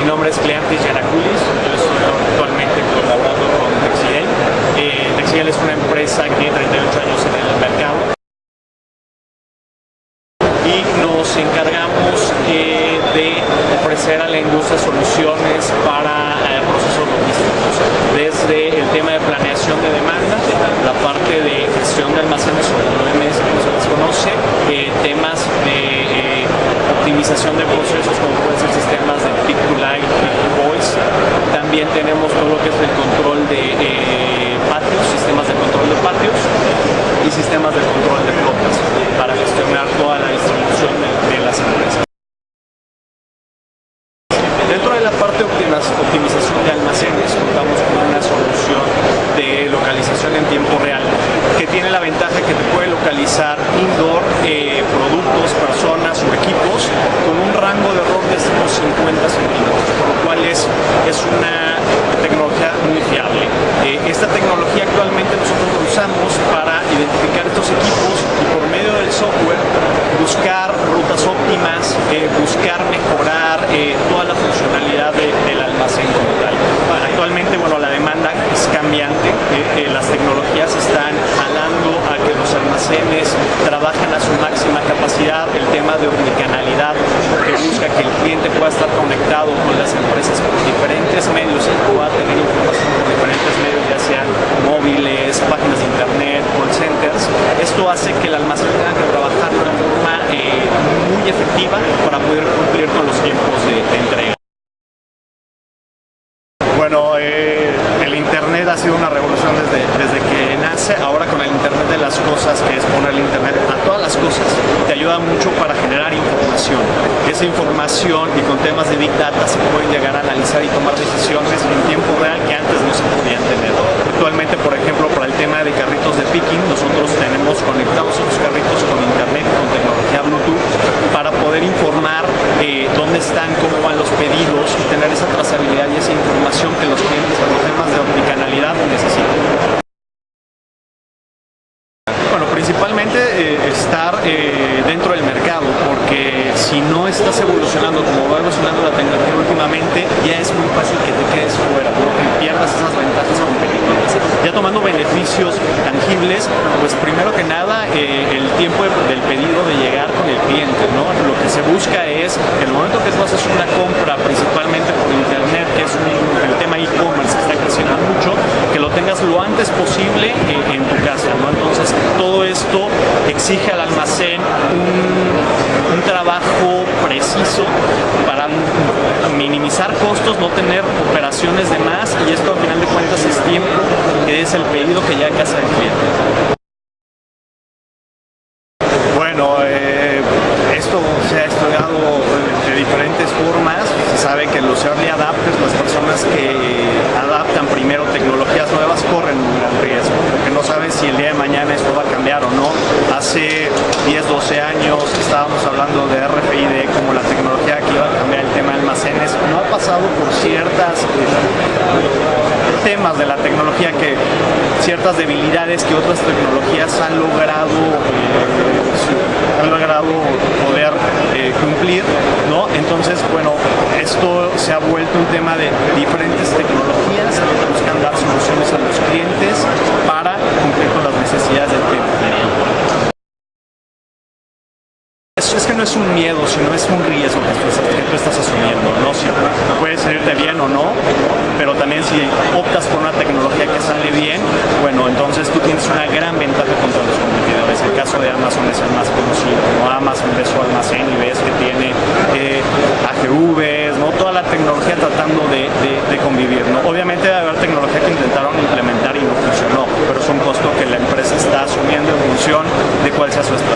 mi nombre es Cleantis Yanaculis, yo estoy actualmente colaborando con Texiel. Eh, Texiel es una empresa que tiene 38 años en el mercado y nos encargamos eh, de ofrecer a la industria soluciones para eh, procesos logísticos, desde el tema de planeación de demanda, la parte de gestión de almacenes o OMS como se les conoce, eh, temas de optimización de procesos como pueden ser sistemas de to light, voice, también tenemos todo lo que es el control de eh, patios, sistemas de control de patios y sistemas de control de flotas para gestionar toda la distribución de, de las empresas. Dentro de la parte de optimización de almacenes contamos con una solución de localización en tiempo real que tiene la ventaja que te puede localizar indoor eh, productos, personas o equipos con un rango de error de unos 50 centímetros, por lo cual es, es una tecnología muy fiable. Eh, esta actualmente nosotros la usamos para identificar estos equipos y por medio del software buscar rutas óptimas, eh, buscar mejorar eh, toda la funcionalidad de- del almacén como tal. Actualmente, bueno, la demanda es cambiante, eh, las tecnologías están jalando a que los almacenes trabajen a su máxima capacidad, el tema de omnicanalidad, que busca que el cliente pueda estar conectado con las empresas por diferentes medios y pueda tener información por diferentes medios, ya sean móviles, páginas de internet, call centers. Esto hace que el almacén tenga que trabajar de una forma eh, muy efectiva para poder cumplir con los tiempos de, de entrega. Bueno, eh, el Internet ha sido una revolución desde, desde que nace. Ahora con el Internet de las cosas, que es poner el Internet a todas las cosas, te ayuda mucho para generar información. Esa información y con temas de Big Data se pueden llegar a analizar y tomar decisiones en tiempo real que antes no se podían tener. Actualmente, por ejemplo, para el tema de carritos de picking, nosotros tenemos conectados esos carritos con Internet, con tecnología Bluetooth, para poder informar eh, dónde están, cómo van los pedidos y tener esa trazabilidad y esa información que los clientes por los temas de omnicanalidad necesitan. Bueno, principalmente eh, estar eh, dentro del mercado, porque si no estás evolucionando como va evolucionando la tecnología últimamente, ya es muy fácil que te quedes fuera, ¿no? que pierdas esas ventajas competitivas. Ya tomando tangibles, pues primero que nada eh, el tiempo de- del pedido de llegar con el cliente, ¿no? Lo que se busca es, en el momento que tú haces una compra, principalmente por internet, que es el tema e-commerce que está creciendo mucho, que lo tengas lo antes posible eh, en tu casa, ¿no? Entonces, todo esto exige al almacén un, un trabajo preciso para minimizar costos, no tener operaciones de más y esto al final de cuentas es tiempo es el pedido que llega a casa del cliente. Bueno, eh, esto se ha estudiado de diferentes formas. Se sabe que los early adapters, las personas que adaptan primero tecnologías nuevas, corren un gran riesgo, porque no saben si el día de mañana esto va a cambiar o no. Hace 10, 12 años estábamos hablando de RFID como la tecnología que iba a cambiar el tema de almacenes. No ha pasado por ciertas eh, temas de la tecnología que ciertas debilidades que otras tecnologías han logrado eh, han logrado poder eh, cumplir, ¿no? Entonces, bueno, esto se ha vuelto un tema de diferentes tecnologías que buscan dar soluciones a los clientes para cumplir con las necesidades del cliente. Es, que no es un miedo, sino es un riesgo que tú, estás- asumiendo, ¿no? Si puede salirte bien o no, pero también si optas por una tecnología que sale bien, bueno, entonces tú tienes una gran ventaja contra los competidores. El caso de Amazon es el más conocido, ¿no? Amazon ve su almacén y ves que tiene eh, AGVs, ¿no? Toda la tecnología tratando de convivir, ¿no? Obviamente debe haber tecnología que intentaron implementar y no funcionó, pero es un costo que la empresa está asumiendo en función de cuál sea su estrategia.